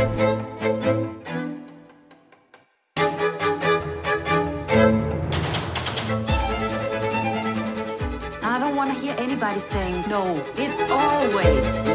I don't want to hear anybody saying, no, it's always,